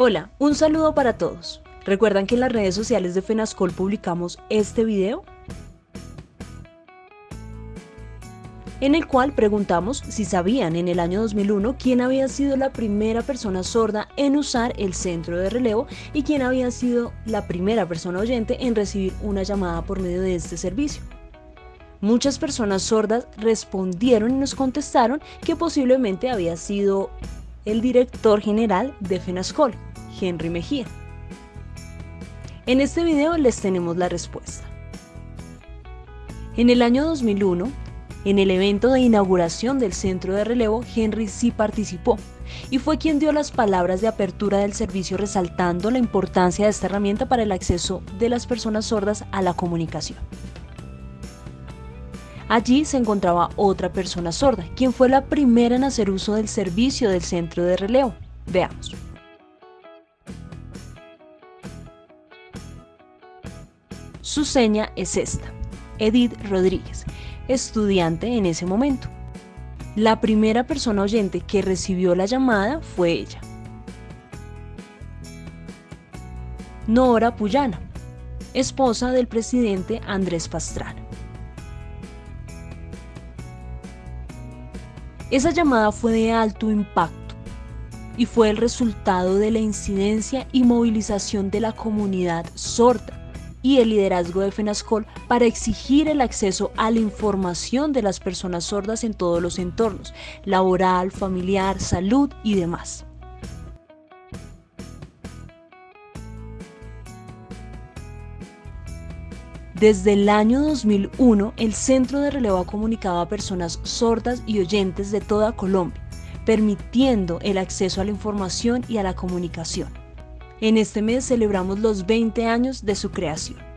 Hola, un saludo para todos. ¿Recuerdan que en las redes sociales de FENASCOL publicamos este video? En el cual preguntamos si sabían en el año 2001 quién había sido la primera persona sorda en usar el centro de relevo y quién había sido la primera persona oyente en recibir una llamada por medio de este servicio. Muchas personas sordas respondieron y nos contestaron que posiblemente había sido el director general de FENASCOL, Henry Mejía. En este video les tenemos la respuesta. En el año 2001, en el evento de inauguración del centro de relevo, Henry sí participó y fue quien dio las palabras de apertura del servicio resaltando la importancia de esta herramienta para el acceso de las personas sordas a la comunicación. Allí se encontraba otra persona sorda, quien fue la primera en hacer uso del servicio del centro de relevo. Veamos. Su seña es esta, Edith Rodríguez, estudiante en ese momento. La primera persona oyente que recibió la llamada fue ella. Nora Puyana, esposa del presidente Andrés Pastrana. Esa llamada fue de alto impacto y fue el resultado de la incidencia y movilización de la comunidad sorda y el liderazgo de FENASCOL para exigir el acceso a la información de las personas sordas en todos los entornos, laboral, familiar, salud y demás. Desde el año 2001, el Centro de Relevo ha comunicado a personas sordas y oyentes de toda Colombia, permitiendo el acceso a la información y a la comunicación. En este mes celebramos los 20 años de su creación.